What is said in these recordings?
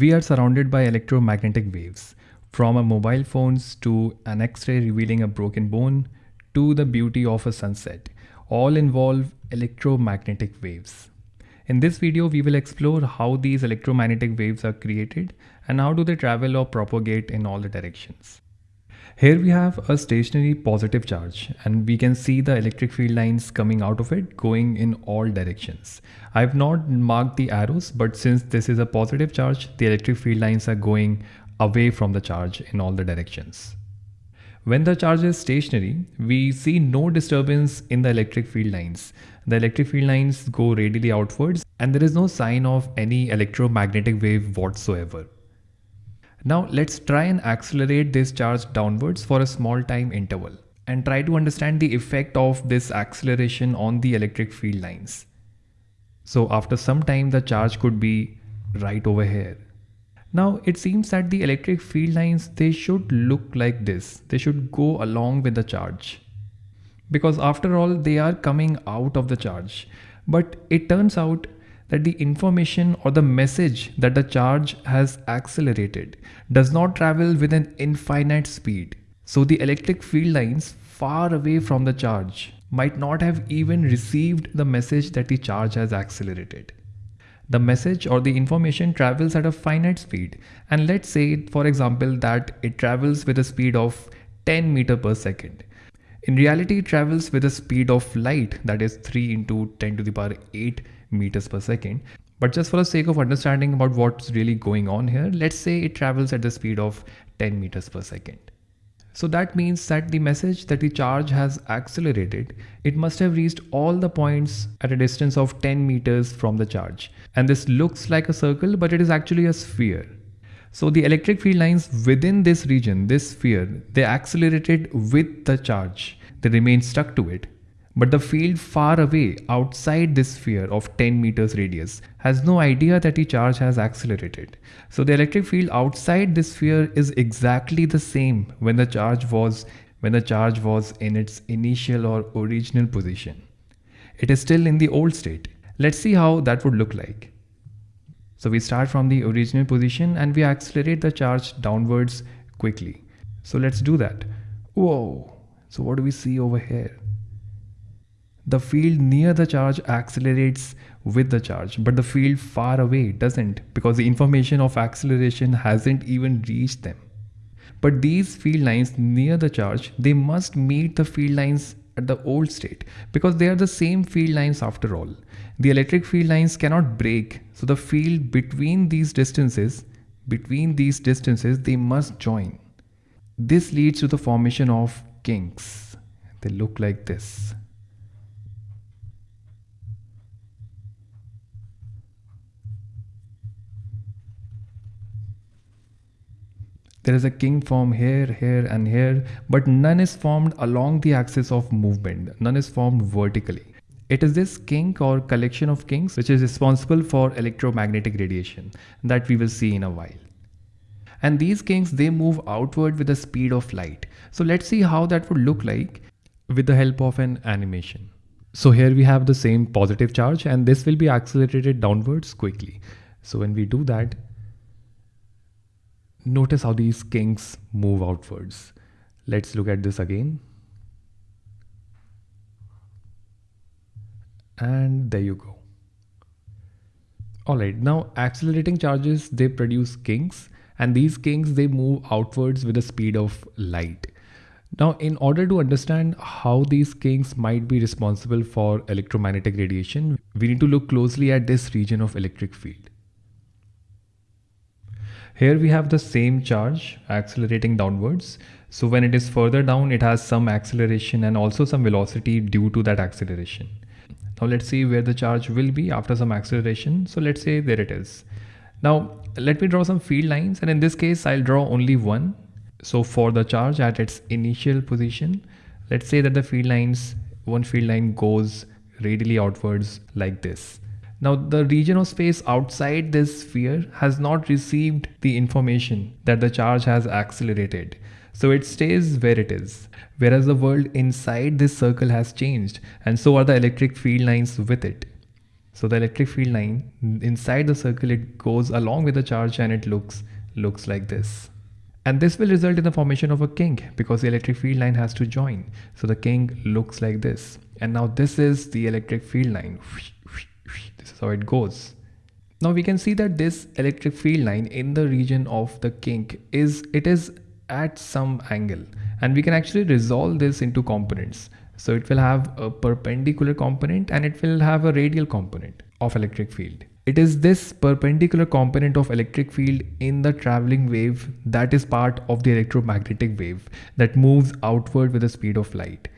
We are surrounded by electromagnetic waves, from our mobile phones to an x-ray revealing a broken bone to the beauty of a sunset. All involve electromagnetic waves. In this video, we will explore how these electromagnetic waves are created and how do they travel or propagate in all the directions. Here we have a stationary positive charge and we can see the electric field lines coming out of it going in all directions. I have not marked the arrows but since this is a positive charge the electric field lines are going away from the charge in all the directions. When the charge is stationary, we see no disturbance in the electric field lines. The electric field lines go radially outwards and there is no sign of any electromagnetic wave whatsoever. Now let's try and accelerate this charge downwards for a small time interval and try to understand the effect of this acceleration on the electric field lines. So after some time the charge could be right over here. Now it seems that the electric field lines they should look like this. They should go along with the charge. Because after all they are coming out of the charge. But it turns out that the information or the message that the charge has accelerated does not travel with an infinite speed. So the electric field lines far away from the charge might not have even received the message that the charge has accelerated. The message or the information travels at a finite speed and let's say for example that it travels with a speed of 10 meter per second. In reality it travels with a speed of light that is 3 into 10 to the power 8 meters per second. But just for the sake of understanding about what's really going on here, let's say it travels at the speed of 10 meters per second. So that means that the message that the charge has accelerated, it must have reached all the points at a distance of 10 meters from the charge. And this looks like a circle, but it is actually a sphere. So the electric field lines within this region, this sphere, they accelerated with the charge. They remain stuck to it. But the field far away outside this sphere of 10 meters radius has no idea that the charge has accelerated. So the electric field outside this sphere is exactly the same when the charge was when the charge was in its initial or original position. It is still in the old state. Let's see how that would look like. So we start from the original position and we accelerate the charge downwards quickly. So let's do that. Whoa. So what do we see over here? The field near the charge accelerates with the charge, but the field far away doesn't because the information of acceleration hasn't even reached them. But these field lines near the charge, they must meet the field lines at the old state because they are the same field lines after all. The electric field lines cannot break, so the field between these distances, between these distances, they must join. This leads to the formation of kinks. They look like this. There is a kink form here, here and here, but none is formed along the axis of movement. None is formed vertically. It is this kink or collection of kinks which is responsible for electromagnetic radiation that we will see in a while. And these kinks, they move outward with the speed of light. So let's see how that would look like with the help of an animation. So here we have the same positive charge and this will be accelerated downwards quickly. So when we do that, notice how these kinks move outwards. Let's look at this again. And there you go. Alright, now accelerating charges, they produce kinks and these kinks, they move outwards with the speed of light. Now, in order to understand how these kinks might be responsible for electromagnetic radiation, we need to look closely at this region of electric field. Here we have the same charge accelerating downwards. So when it is further down, it has some acceleration and also some velocity due to that acceleration. Now let's see where the charge will be after some acceleration. So let's say there it is. Now let me draw some field lines and in this case, I'll draw only one. So for the charge at its initial position, let's say that the field lines, one field line goes radially outwards like this. Now the region of space outside this sphere has not received the information that the charge has accelerated. So it stays where it is. Whereas the world inside this circle has changed and so are the electric field lines with it. So the electric field line inside the circle, it goes along with the charge and it looks, looks like this. And this will result in the formation of a kink because the electric field line has to join. So the kink looks like this. And now this is the electric field line. This is how it goes. Now we can see that this electric field line in the region of the kink is, it is at some angle and we can actually resolve this into components. So it will have a perpendicular component and it will have a radial component of electric field. It is this perpendicular component of electric field in the traveling wave that is part of the electromagnetic wave that moves outward with the speed of light.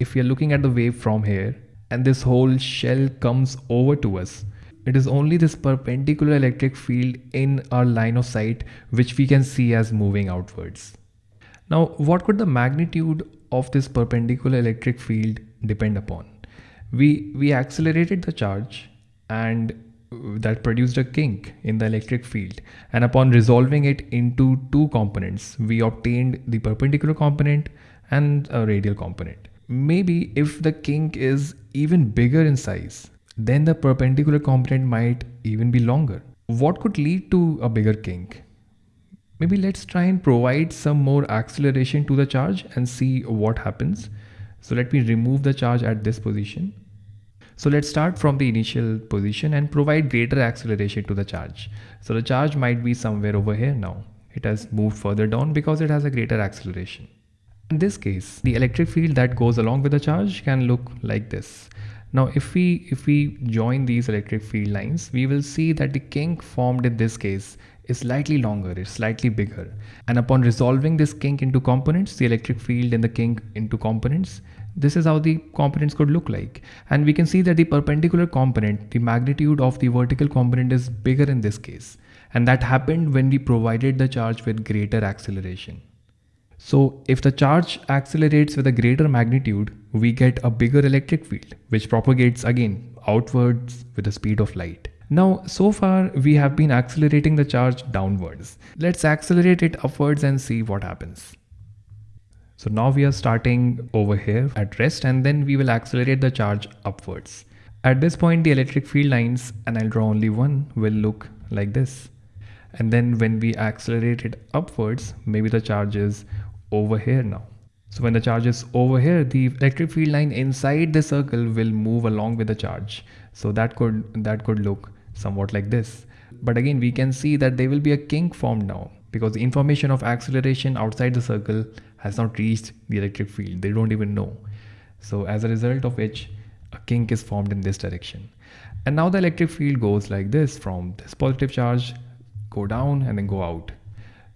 If we are looking at the wave from here and this whole shell comes over to us, it is only this perpendicular electric field in our line of sight which we can see as moving outwards. Now, what could the magnitude of this perpendicular electric field depend upon? We, we accelerated the charge and that produced a kink in the electric field and upon resolving it into two components we obtained the perpendicular component and a radial component maybe if the kink is even bigger in size then the perpendicular component might even be longer what could lead to a bigger kink maybe let's try and provide some more acceleration to the charge and see what happens so let me remove the charge at this position so let's start from the initial position and provide greater acceleration to the charge. So the charge might be somewhere over here now. It has moved further down because it has a greater acceleration. In this case, the electric field that goes along with the charge can look like this. Now, if we if we join these electric field lines, we will see that the kink formed in this case is slightly longer, it's slightly bigger. And upon resolving this kink into components, the electric field in the kink into components, this is how the components could look like. And we can see that the perpendicular component, the magnitude of the vertical component is bigger in this case. And that happened when we provided the charge with greater acceleration. So if the charge accelerates with a greater magnitude, we get a bigger electric field, which propagates again outwards with the speed of light. Now, so far we have been accelerating the charge downwards. Let's accelerate it upwards and see what happens. So now we are starting over here at rest and then we will accelerate the charge upwards. At this point, the electric field lines, and I'll draw only one, will look like this. And then when we accelerate it upwards, maybe the charge is over here now. So when the charge is over here, the electric field line inside the circle will move along with the charge. So that could, that could look somewhat like this. But again, we can see that there will be a kink formed now because the information of acceleration outside the circle has not reached the electric field. They don't even know. So as a result of which a kink is formed in this direction. And now the electric field goes like this from this positive charge, go down and then go out.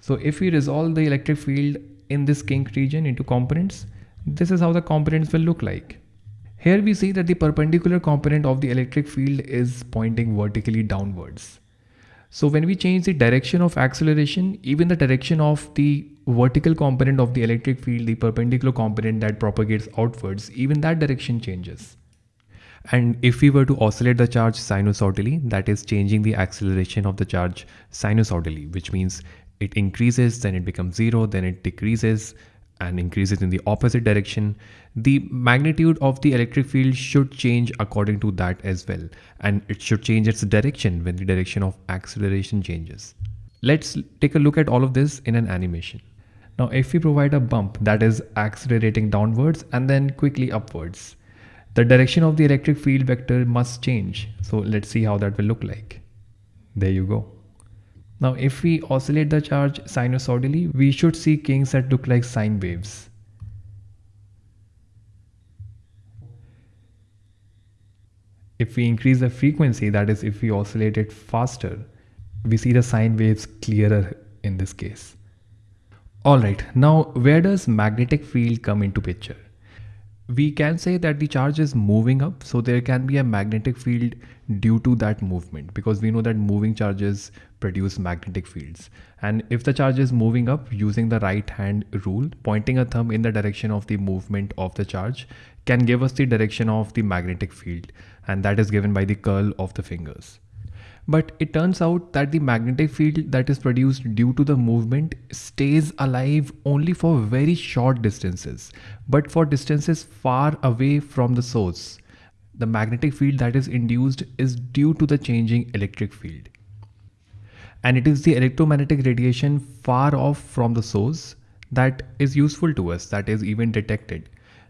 So if we resolve the electric field in this kink region into components, this is how the components will look like. Here we see that the perpendicular component of the electric field is pointing vertically downwards. So when we change the direction of acceleration, even the direction of the vertical component of the electric field, the perpendicular component that propagates outwards, even that direction changes. And if we were to oscillate the charge sinusoidally, that is changing the acceleration of the charge sinusoidally, which means it increases, then it becomes zero, then it decreases, and increases in the opposite direction, the magnitude of the electric field should change according to that as well. And it should change its direction when the direction of acceleration changes. Let's take a look at all of this in an animation. Now, if we provide a bump that is accelerating downwards and then quickly upwards, the direction of the electric field vector must change. So let's see how that will look like. There you go. Now if we oscillate the charge sinusoidally, we should see kinks that look like sine waves. If we increase the frequency, that is if we oscillate it faster, we see the sine waves clearer in this case. Alright, now where does magnetic field come into picture? We can say that the charge is moving up so there can be a magnetic field due to that movement because we know that moving charges produce magnetic fields. And if the charge is moving up using the right hand rule pointing a thumb in the direction of the movement of the charge can give us the direction of the magnetic field and that is given by the curl of the fingers but it turns out that the magnetic field that is produced due to the movement stays alive only for very short distances, but for distances far away from the source. the magnetic field that is induced is due to the changing electric field. And it is the electromagnetic radiation far off from the source that is useful to us, that is even detected.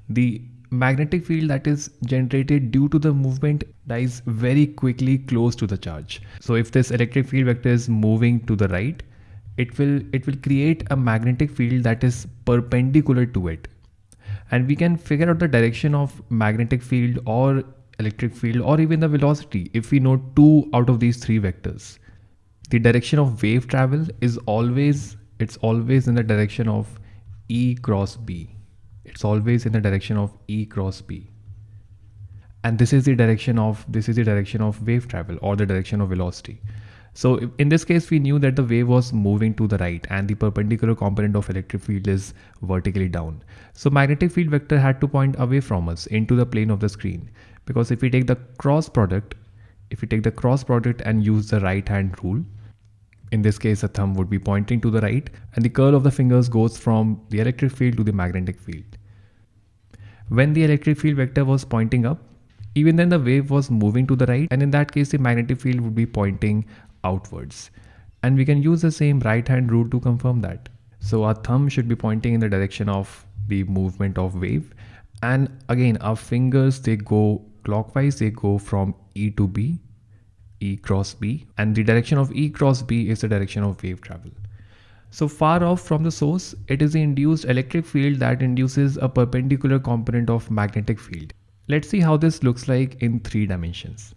The magnetic field that is generated due to the movement dies very quickly close to the charge. So if this electric field vector is moving to the right, it will it will create a magnetic field that is perpendicular to it. And we can figure out the direction of magnetic field or electric field or even the velocity if we know two out of these three vectors. The direction of wave travel is always it's always in the direction of e cross b it's always in the direction of e cross b and this is the direction of this is the direction of wave travel or the direction of velocity so in this case, we knew that the wave was moving to the right and the perpendicular component of electric field is vertically down. So magnetic field vector had to point away from us into the plane of the screen. Because if we take the cross product, if we take the cross product and use the right hand rule, in this case, the thumb would be pointing to the right and the curl of the fingers goes from the electric field to the magnetic field. When the electric field vector was pointing up, even then the wave was moving to the right and in that case the magnetic field would be pointing outwards. And we can use the same right hand rule to confirm that. So our thumb should be pointing in the direction of the movement of wave. And again, our fingers, they go clockwise, they go from E to B, E cross B. And the direction of E cross B is the direction of wave travel. So far off from the source, it is the induced electric field that induces a perpendicular component of magnetic field. Let's see how this looks like in three dimensions.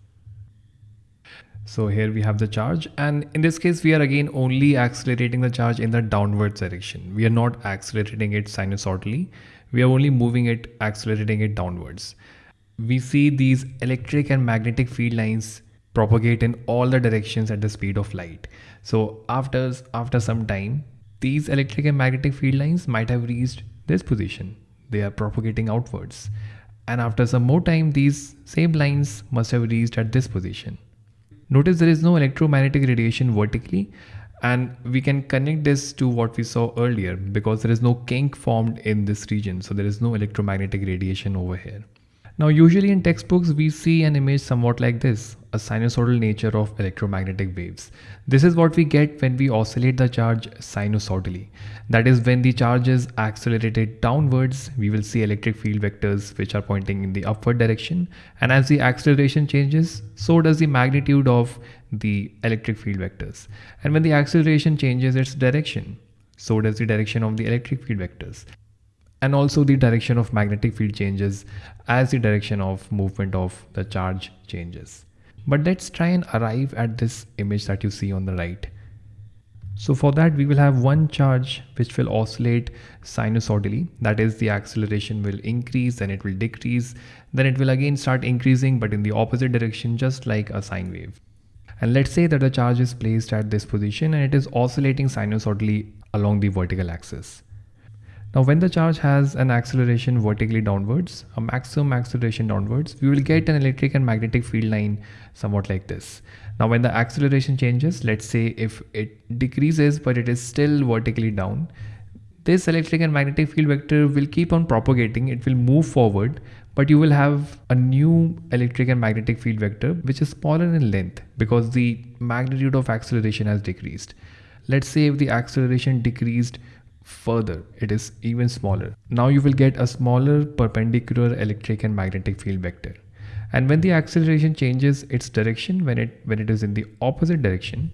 So here we have the charge and in this case we are again only accelerating the charge in the downwards direction. We are not accelerating it sinusoidally. We are only moving it, accelerating it downwards. We see these electric and magnetic field lines propagate in all the directions at the speed of light. So after, after some time, these electric and magnetic field lines might have reached this position. They are propagating outwards. And after some more time, these same lines must have reached at this position. Notice there is no electromagnetic radiation vertically and we can connect this to what we saw earlier because there is no kink formed in this region. So there is no electromagnetic radiation over here. Now usually in textbooks we see an image somewhat like this, a sinusoidal nature of electromagnetic waves. This is what we get when we oscillate the charge sinusoidally. That is when the charge is accelerated downwards, we will see electric field vectors which are pointing in the upward direction and as the acceleration changes, so does the magnitude of the electric field vectors. And when the acceleration changes its direction, so does the direction of the electric field vectors and also the direction of magnetic field changes as the direction of movement of the charge changes. But let's try and arrive at this image that you see on the right. So for that we will have one charge which will oscillate sinusoidally that is the acceleration will increase then it will decrease then it will again start increasing but in the opposite direction just like a sine wave. And let's say that the charge is placed at this position and it is oscillating sinusoidally along the vertical axis. Now when the charge has an acceleration vertically downwards, a maximum acceleration downwards, we will get an electric and magnetic field line somewhat like this. Now when the acceleration changes, let's say if it decreases but it is still vertically down, this electric and magnetic field vector will keep on propagating, it will move forward, but you will have a new electric and magnetic field vector which is smaller in length because the magnitude of acceleration has decreased. Let's say if the acceleration decreased further it is even smaller. Now you will get a smaller perpendicular electric and magnetic field vector. And when the acceleration changes its direction when it when it is in the opposite direction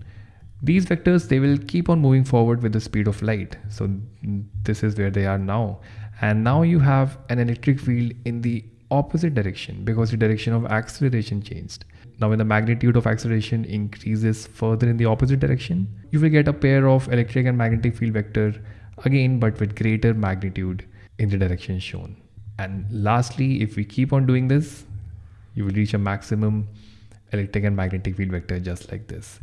these vectors they will keep on moving forward with the speed of light. So this is where they are now. And now you have an electric field in the opposite direction because the direction of acceleration changed. Now when the magnitude of acceleration increases further in the opposite direction you will get a pair of electric and magnetic field vector again but with greater magnitude in the direction shown. And lastly, if we keep on doing this, you will reach a maximum electric and magnetic field vector just like this.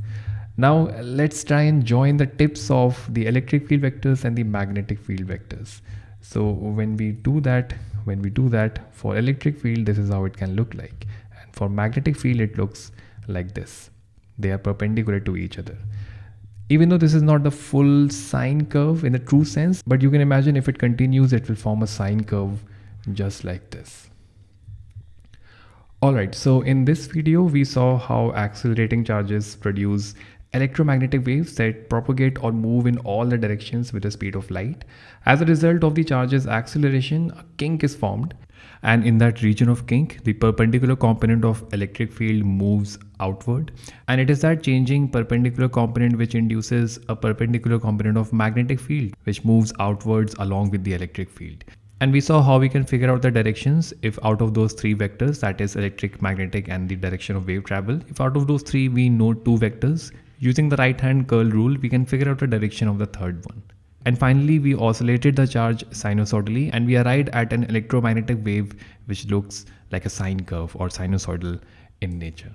Now let's try and join the tips of the electric field vectors and the magnetic field vectors. So when we do that, when we do that for electric field, this is how it can look like. And for magnetic field, it looks like this. They are perpendicular to each other even though this is not the full sine curve in the true sense, but you can imagine if it continues, it will form a sine curve just like this. Alright, so in this video we saw how accelerating charges produce electromagnetic waves that propagate or move in all the directions with the speed of light. As a result of the charge's acceleration, a kink is formed and in that region of kink, the perpendicular component of electric field moves outward and it is that changing perpendicular component which induces a perpendicular component of magnetic field which moves outwards along with the electric field. And we saw how we can figure out the directions if out of those three vectors, that is electric, magnetic and the direction of wave travel, if out of those three we know two vectors, using the right hand curl rule, we can figure out the direction of the third one. And finally, we oscillated the charge sinusoidally and we arrived at an electromagnetic wave which looks like a sine curve or sinusoidal in nature.